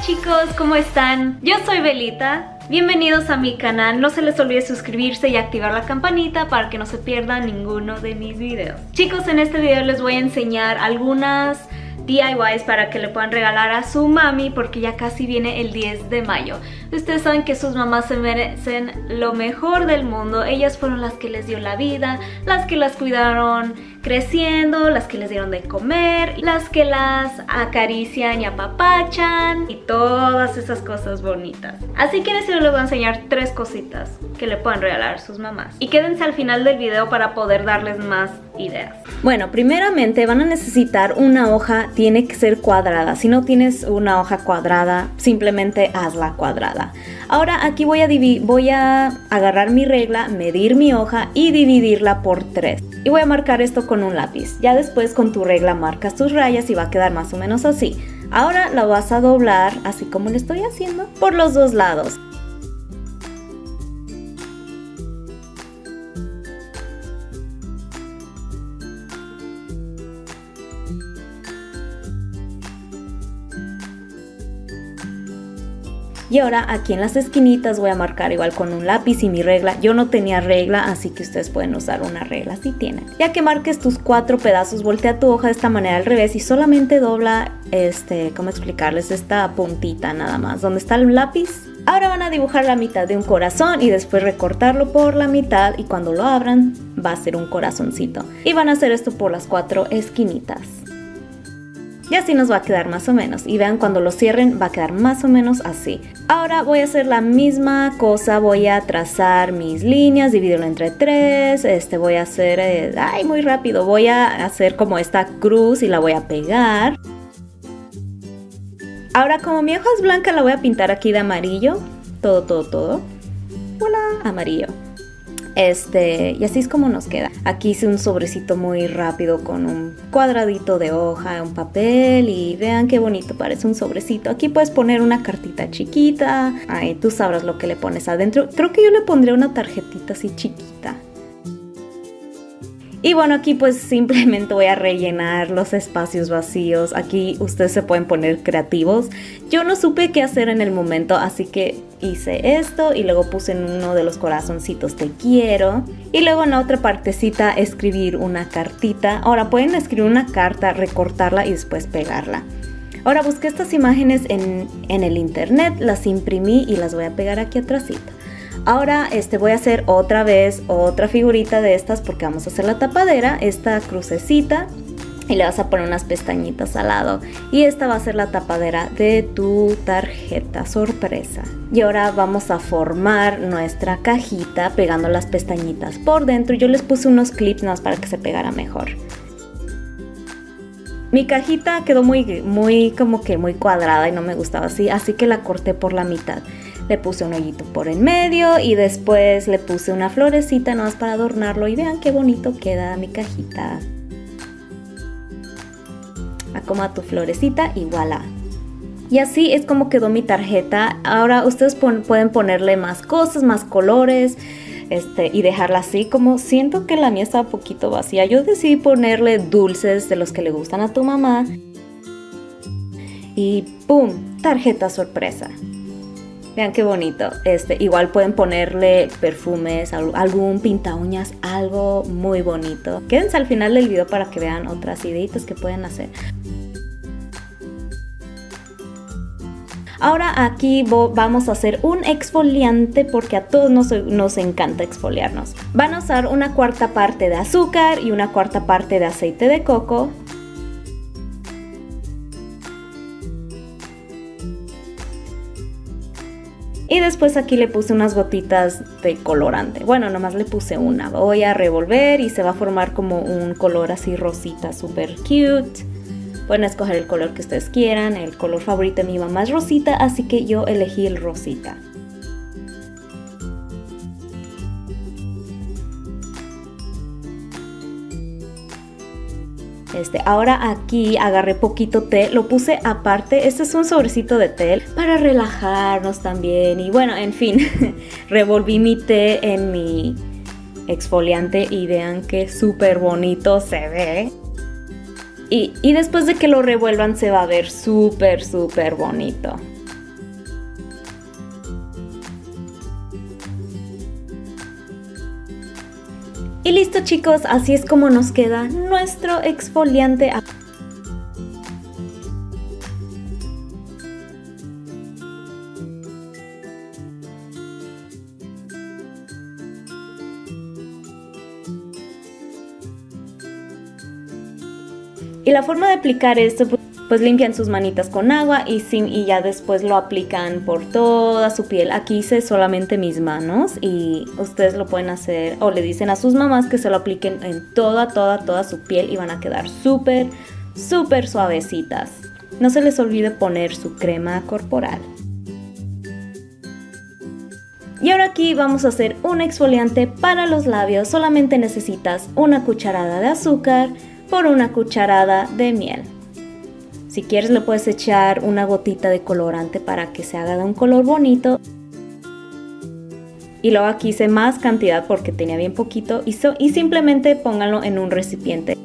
chicos, ¿cómo están? Yo soy Belita. Bienvenidos a mi canal, no se les olvide suscribirse y activar la campanita para que no se pierdan ninguno de mis videos. Chicos, en este video les voy a enseñar algunas DIYs para que le puedan regalar a su mami porque ya casi viene el 10 de mayo. Ustedes saben que sus mamás se merecen lo mejor del mundo. Ellas fueron las que les dio la vida, las que las cuidaron creciendo, las que les dieron de comer, las que las acarician y apapachan y todas esas cosas bonitas. Así que este les voy a enseñar tres cositas que le puedan regalar a sus mamás. Y quédense al final del video para poder darles más ideas. Bueno, primeramente van a necesitar una hoja, tiene que ser cuadrada. Si no tienes una hoja cuadrada, simplemente hazla cuadrada. Ahora aquí voy a, voy a agarrar mi regla, medir mi hoja y dividirla por 3. Y voy a marcar esto con un lápiz. Ya después con tu regla marcas tus rayas y va a quedar más o menos así. Ahora la vas a doblar, así como lo estoy haciendo, por los dos lados. Y ahora aquí en las esquinitas voy a marcar igual con un lápiz y mi regla. Yo no tenía regla, así que ustedes pueden usar una regla si tienen. Ya que marques tus cuatro pedazos, voltea tu hoja de esta manera al revés y solamente dobla, este, ¿cómo explicarles? Esta puntita nada más, donde está el lápiz. Ahora van a dibujar la mitad de un corazón y después recortarlo por la mitad y cuando lo abran va a ser un corazoncito. Y van a hacer esto por las cuatro esquinitas. Y así nos va a quedar más o menos. Y vean cuando lo cierren va a quedar más o menos así. Ahora voy a hacer la misma cosa. Voy a trazar mis líneas, dividirlo entre tres. Este voy a hacer... Eh, ay, muy rápido. Voy a hacer como esta cruz y la voy a pegar. Ahora como mi hoja es blanca la voy a pintar aquí de amarillo. Todo, todo, todo. Hola, amarillo. Este, y así es como nos queda. Aquí hice un sobrecito muy rápido con un cuadradito de hoja, un papel y vean qué bonito parece un sobrecito. Aquí puedes poner una cartita chiquita, Ay, tú sabrás lo que le pones adentro. Creo que yo le pondré una tarjetita así chiquita. Y bueno, aquí pues simplemente voy a rellenar los espacios vacíos. Aquí ustedes se pueden poner creativos. Yo no supe qué hacer en el momento, así que hice esto y luego puse en uno de los corazoncitos te quiero. Y luego en la otra partecita escribir una cartita. Ahora pueden escribir una carta, recortarla y después pegarla. Ahora busqué estas imágenes en, en el internet, las imprimí y las voy a pegar aquí atrásito. Ahora este, voy a hacer otra vez otra figurita de estas porque vamos a hacer la tapadera, esta crucecita y le vas a poner unas pestañitas al lado. Y esta va a ser la tapadera de tu tarjeta sorpresa. Y ahora vamos a formar nuestra cajita pegando las pestañitas por dentro. Yo les puse unos clips más para que se pegara mejor mi cajita quedó muy, muy como que muy cuadrada y no me gustaba así así que la corté por la mitad le puse un hoyito por el medio y después le puse una florecita nada más para adornarlo y vean qué bonito queda mi cajita. Acoma tu florecita y voilà. Y así es como quedó mi tarjeta. Ahora ustedes pueden ponerle más cosas, más colores este, y dejarla así como siento que la mía estaba poquito vacía. Yo decidí ponerle dulces de los que le gustan a tu mamá. Y ¡pum! Tarjeta sorpresa. Vean qué bonito. Este, igual pueden ponerle perfumes, algún pinta uñas, algo muy bonito. Quédense al final del video para que vean otras ideitas que pueden hacer. Ahora aquí vamos a hacer un exfoliante porque a todos nos, encanta exfoliarnos. Van a usar una cuarta parte de azúcar y una cuarta parte de aceite de coco. Y después aquí le puse unas gotitas de colorante. Bueno, nomás le puse una. Voy a revolver y se va a formar como un color así rosita, súper cute. Pueden escoger el color que ustedes quieran. El color favorito de mi mamá es rosita, así que yo elegí el rosita. Este, ahora aquí agarré poquito té, lo puse aparte. Este es un sobrecito de té para relajarnos también. Y bueno, en fin, revolví mi té en mi exfoliante y vean qué súper bonito se ve. Y, después de que lo revuelvan se va a ver súper, súper bonito. Y listo chicos, así es como nos queda nuestro exfoliante. Y la forma de aplicar esto, pues, pues limpian sus manitas con agua y, sin, y ya después lo aplican por toda su piel. Aquí hice solamente mis manos y ustedes lo pueden hacer o le dicen a sus mamás que se lo apliquen en toda, toda, toda su piel y van a quedar súper, súper suavecitas. No se les olvide poner su crema corporal. Y ahora aquí vamos a hacer un exfoliante para los labios. Solamente necesitas una cucharada de azúcar por una cucharada de miel. Si quieres le puedes echar una gotita de colorante para que se haga de un color bonito. Y luego aquí hice más cantidad porque tenía bien poquito y, y simplemente pónganlo en un recipiente.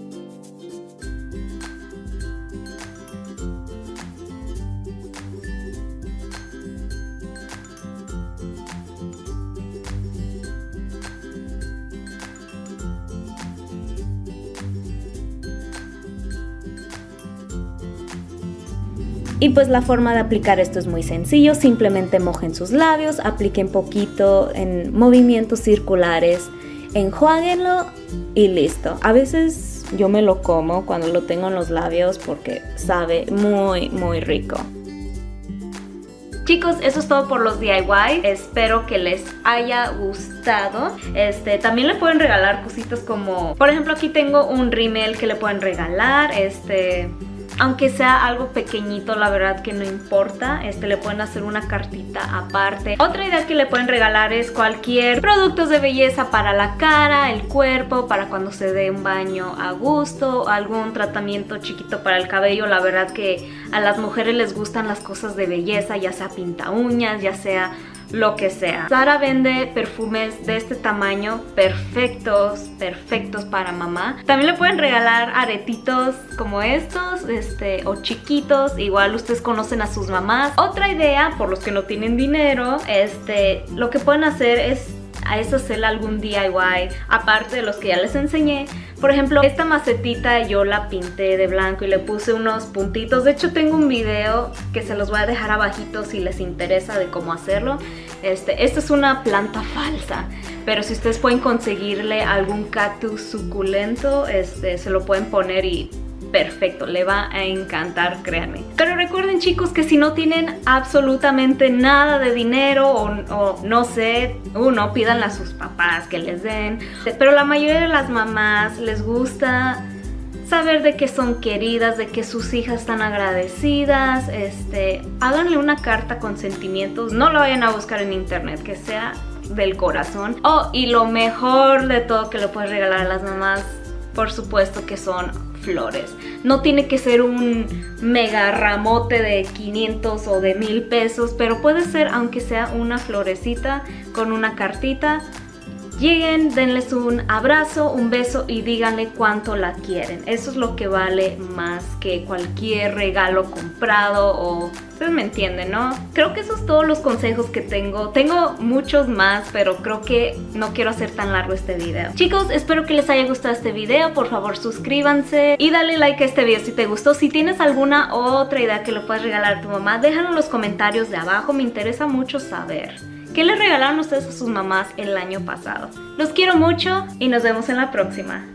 Y pues la forma de aplicar esto es muy sencillo, simplemente mojen sus labios, apliquen poquito en movimientos circulares, enjuáguenlo y listo. A veces yo me lo como cuando lo tengo en los labios porque sabe muy muy rico. Chicos, eso es todo por los DIY. Espero que les haya gustado. Este, también le pueden regalar cositas como... Por ejemplo, aquí tengo un rímel que le pueden regalar. Este aunque sea algo pequeñito, la verdad que no importa. Este le pueden hacer una cartita aparte. Otra idea que le pueden regalar es cualquier productos de belleza para la cara, el cuerpo, para cuando se dé un baño a gusto, algún tratamiento chiquito para el cabello. La verdad que a las mujeres les gustan las cosas de belleza, ya sea pinta uñas, ya sea lo que sea. Sara vende perfumes de este tamaño perfectos, perfectos para mamá. También le pueden regalar aretitos como estos, este, o chiquitos. Igual ustedes conocen a sus mamás. Otra idea, por los que no tienen dinero, este, lo que pueden hacer es a eso hacerle algún DIY, aparte de los que ya les enseñé. Por ejemplo, esta macetita yo la pinté de blanco y le puse unos puntitos. De hecho, tengo un video que se los voy a dejar abajito si les interesa de cómo hacerlo. Este, esta es una planta falsa, pero si ustedes pueden conseguirle algún cactus suculento, este, se lo pueden poner y perfecto, le va a encantar, créanme. Pero recuerden chicos que si no tienen absolutamente nada de dinero o, no sé, uno, pídanle a sus papás que les den. Pero la mayoría de las mamás les gusta saber de que son queridas, de que sus hijas están agradecidas, este, háganle una carta con sentimientos, no lo vayan a buscar en internet, que sea del corazón. Oh, y lo mejor de todo que le puedes regalar a las mamás, por supuesto que son flores. No tiene que ser un mega ramote de 500 o de 1000 pesos, pero puede ser aunque sea una florecita con una cartita Lleguen, denles un abrazo, un beso y díganle cuánto la quieren. Eso es lo que vale más que cualquier regalo comprado o... Ustedes me entienden, ¿no? Creo que esos son todos los consejos que tengo. Tengo muchos más, pero creo que no quiero hacer tan largo este video. Chicos, espero que les haya gustado este video. Por favor, suscríbanse y dale like a este video si te gustó. Si tienes alguna otra idea que lo puedas regalar a tu mamá, déjalo en los comentarios de abajo. Me interesa mucho saber. ¿Qué le regalaron ustedes a sus mamás el año pasado? Los quiero mucho y nos vemos en la próxima.